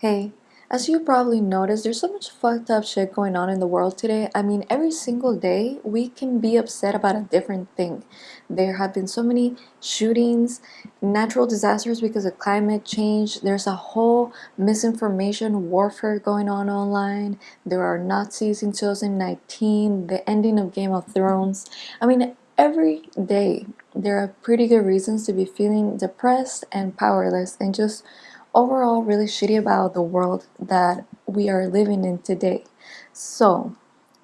Hey, as you probably noticed, there's so much fucked up shit going on in the world today. I mean, every single day we can be upset about a different thing. There have been so many shootings, natural disasters because of climate change. There's a whole misinformation warfare going on online. There are Nazis in 2019, the ending of Game of Thrones. I mean, every day there are pretty good reasons to be feeling depressed and powerless and just overall really shitty about the world that we are living in today. So,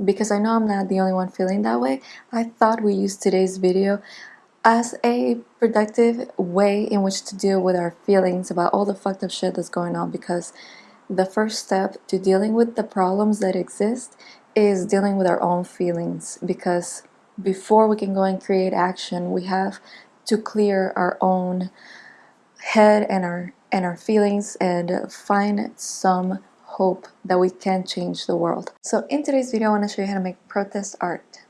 because I know I'm not the only one feeling that way, I thought we use today's video as a productive way in which to deal with our feelings about all the fucked up shit that's going on because the first step to dealing with the problems that exist is dealing with our own feelings because before we can go and create action we have to clear our own head and our and our feelings and find some hope that we can change the world. So in today's video, I want to show you how to make protest art.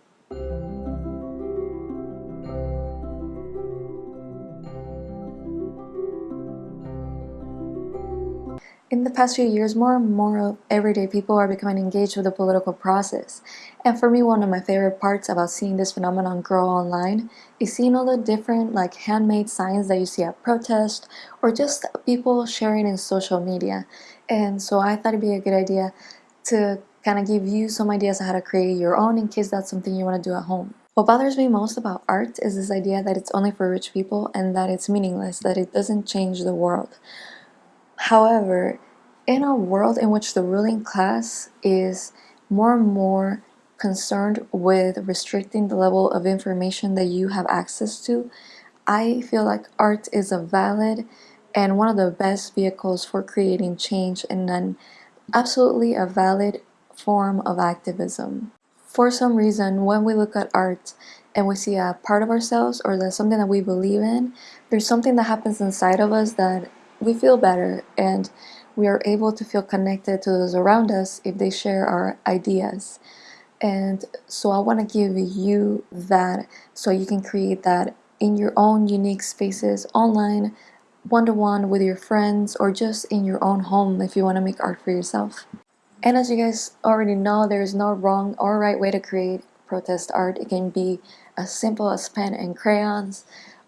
In the past few years, more and more everyday people are becoming engaged with the political process. And for me, one of my favorite parts about seeing this phenomenon grow online is seeing all the different like handmade signs that you see at protests or just people sharing in social media. And so I thought it'd be a good idea to kind of give you some ideas on how to create your own in case that's something you want to do at home. What bothers me most about art is this idea that it's only for rich people and that it's meaningless, that it doesn't change the world. However, in a world in which the ruling class is more and more concerned with restricting the level of information that you have access to, I feel like art is a valid and one of the best vehicles for creating change and an absolutely a valid form of activism. For some reason, when we look at art and we see a part of ourselves or something that we believe in, there's something that happens inside of us that we feel better and we are able to feel connected to those around us if they share our ideas. And so I want to give you that so you can create that in your own unique spaces online, one to one with your friends, or just in your own home if you want to make art for yourself. And as you guys already know, there is no wrong or right way to create protest art. It can be as simple as pen and crayons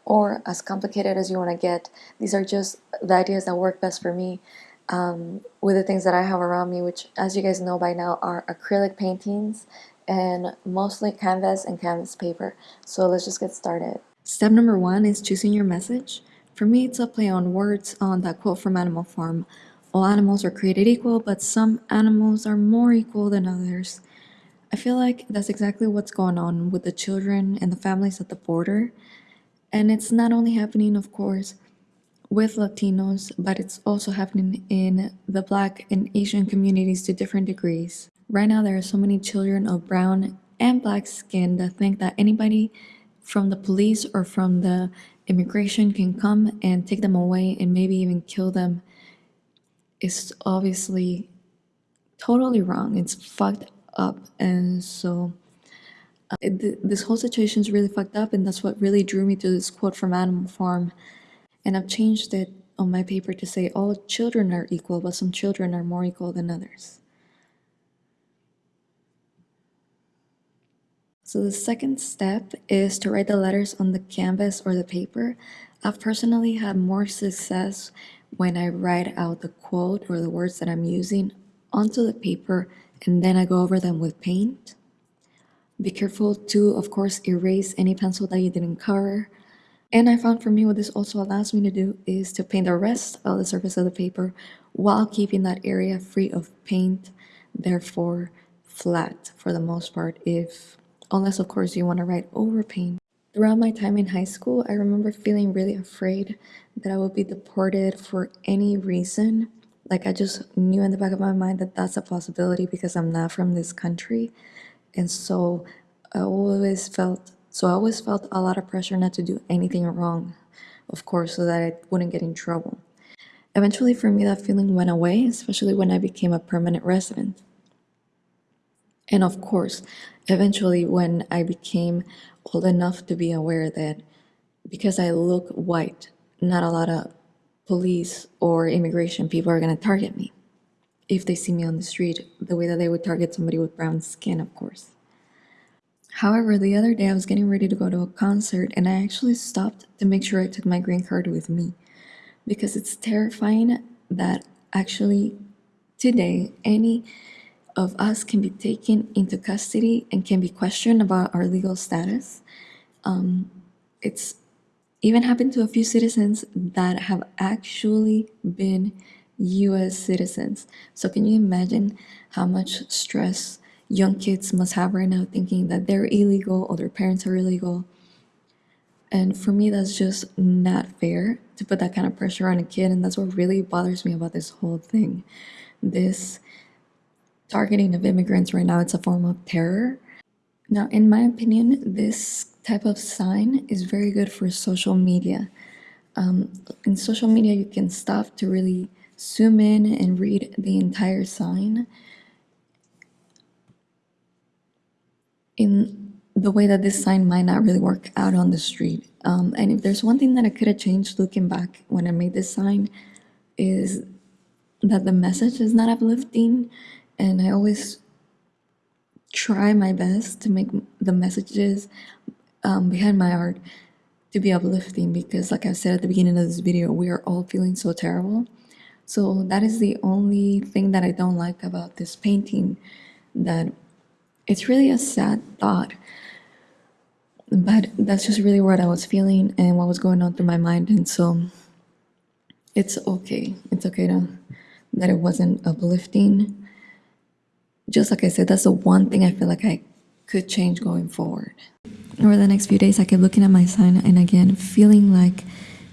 or as complicated as you want to get. These are just the ideas that work best for me um, with the things that I have around me, which as you guys know by now are acrylic paintings and mostly canvas and canvas paper. So let's just get started. Step number one is choosing your message. For me, it's a play on words on that quote from Animal Farm. All animals are created equal, but some animals are more equal than others. I feel like that's exactly what's going on with the children and the families at the border. And it's not only happening, of course, with Latinos, but it's also happening in the Black and Asian communities to different degrees. Right now, there are so many children of brown and black skin that think that anybody from the police or from the immigration can come and take them away and maybe even kill them. It's obviously totally wrong. It's fucked up. And so uh, it, this whole situation is really fucked up. And that's what really drew me to this quote from Animal Farm and I've changed it on my paper to say all children are equal, but some children are more equal than others. So the second step is to write the letters on the canvas or the paper. I've personally had more success when I write out the quote or the words that I'm using onto the paper and then I go over them with paint. Be careful to, of course, erase any pencil that you didn't cover and I found for me what this also allows me to do is to paint the rest of the surface of the paper while keeping that area free of paint, therefore flat for the most part if unless of course you want to write over paint. Throughout my time in high school, I remember feeling really afraid that I would be deported for any reason. Like I just knew in the back of my mind that that's a possibility because I'm not from this country. And so I always felt so I always felt a lot of pressure not to do anything wrong, of course, so that I wouldn't get in trouble. Eventually, for me, that feeling went away, especially when I became a permanent resident. And of course, eventually, when I became old enough to be aware that because I look white, not a lot of police or immigration people are going to target me. If they see me on the street, the way that they would target somebody with brown skin, of course. However, the other day I was getting ready to go to a concert and I actually stopped to make sure I took my green card with me because it's terrifying that actually today any of us can be taken into custody and can be questioned about our legal status. Um, it's even happened to a few citizens that have actually been US citizens. So, can you imagine how much stress young kids must have right now thinking that they're illegal or their parents are illegal? And for me, that's just not fair to put that kind of pressure on a kid. And that's what really bothers me about this whole thing. This targeting of immigrants right now, it's a form of terror. Now, in my opinion, this type of sign is very good for social media. Um, in social media, you can stop to really zoom in and read the entire sign in the way that this sign might not really work out on the street. Um, and if there's one thing that I could have changed looking back when I made this sign, is that the message is not uplifting. And I always try my best to make the messages um, behind my art to be uplifting because, like I said at the beginning of this video, we are all feeling so terrible. So that is the only thing that I don't like about this painting. That it's really a sad thought, but that's just really what I was feeling and what was going on through my mind, and so it's okay. It's okay to that it wasn't uplifting. Just like I said, that's the one thing I feel like I could change going forward. Over the next few days, I kept looking at my sign and again feeling like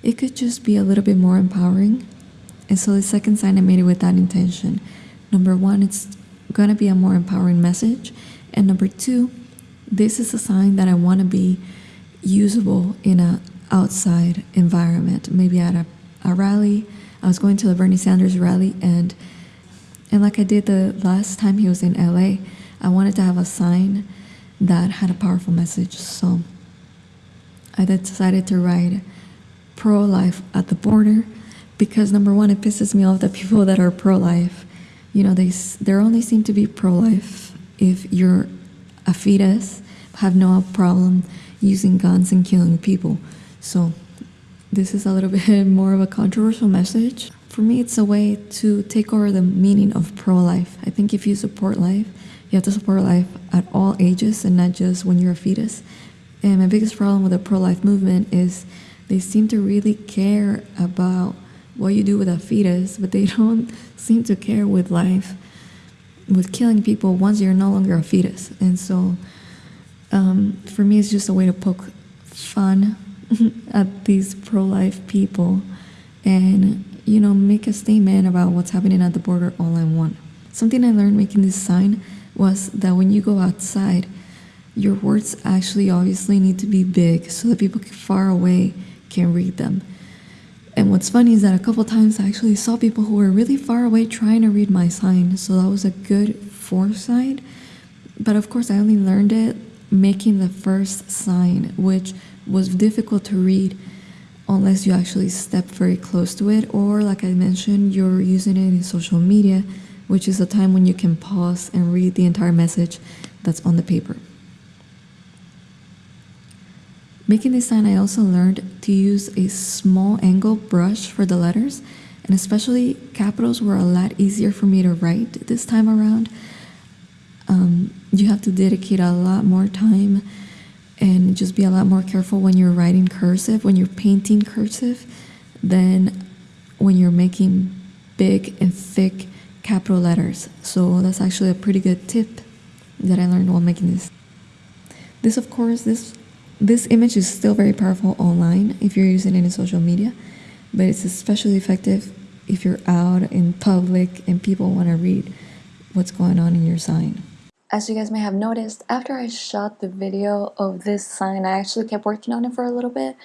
it could just be a little bit more empowering and so the second sign I made it with that intention. Number one, it's gonna be a more empowering message. And number two, this is a sign that I want to be usable in a outside environment. Maybe at a, a rally. I was going to the Bernie Sanders rally and and like I did the last time he was in LA, I wanted to have a sign that had a powerful message. So I decided to write pro life at the border because number one, it pisses me off that people that are pro-life, you know, they they only seem to be pro-life if you're a fetus, have no problem using guns and killing people. So this is a little bit more of a controversial message. For me, it's a way to take over the meaning of pro-life. I think if you support life, you have to support life at all ages and not just when you're a fetus. And my biggest problem with the pro-life movement is they seem to really care about what you do with a fetus, but they don't seem to care with life, with killing people once you're no longer a fetus. And so, um, for me, it's just a way to poke fun at these pro life people and, you know, make a statement about what's happening at the border all in one. Something I learned making this sign was that when you go outside, your words actually obviously need to be big so that people far away can read them and what's funny is that a couple times I actually saw people who were really far away trying to read my sign, so that was a good foresight. But of course, I only learned it making the first sign, which was difficult to read unless you actually step very close to it, or like I mentioned, you're using it in social media, which is a time when you can pause and read the entire message that's on the paper. Making this sign, I also learned to use a small angle brush for the letters, and especially capitals were a lot easier for me to write this time around. Um, you have to dedicate a lot more time and just be a lot more careful when you're writing cursive, when you're painting cursive, than when you're making big and thick capital letters. So that's actually a pretty good tip that I learned while making this. This, of course, this this image is still very powerful online if you're using it in social media, but it's especially effective if you're out in public and people want to read what's going on in your sign. As you guys may have noticed, after I shot the video of this sign, I actually kept working on it for a little bit,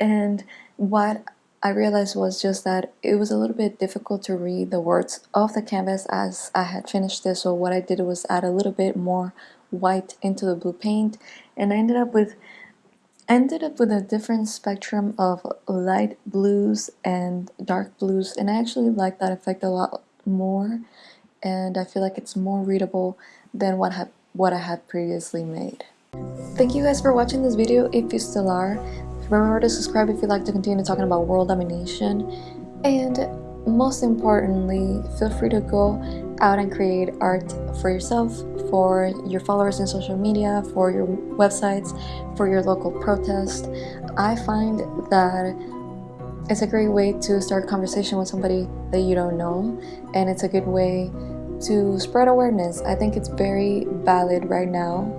and what I realized was just that it was a little bit difficult to read the words off the canvas as I had finished this, so what I did was add a little bit more white into the blue paint, and I ended up with ended up with a different spectrum of light blues and dark blues and I actually like that effect a lot more and I feel like it's more readable than what, ha what I had previously made. Thank you guys for watching this video if you still are. Remember to subscribe if you'd like to continue talking about world domination and most importantly feel free to go out and create art for yourself, for your followers in social media, for your websites, for your local protest. I find that it's a great way to start a conversation with somebody that you don't know and it's a good way to spread awareness. I think it's very valid right now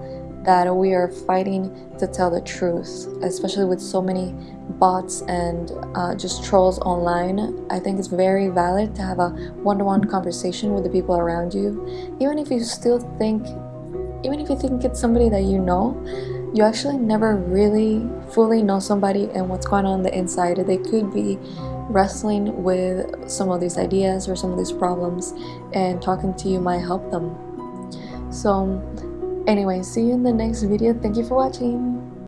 that we are fighting to tell the truth, especially with so many bots and uh, just trolls online. I think it's very valid to have a one-to-one -one conversation with the people around you, even if you still think, even if you think it's somebody that you know, you actually never really fully know somebody and what's going on, on the inside. They could be wrestling with some of these ideas or some of these problems and talking to you might help them. So Anyway, see you in the next video. Thank you for watching.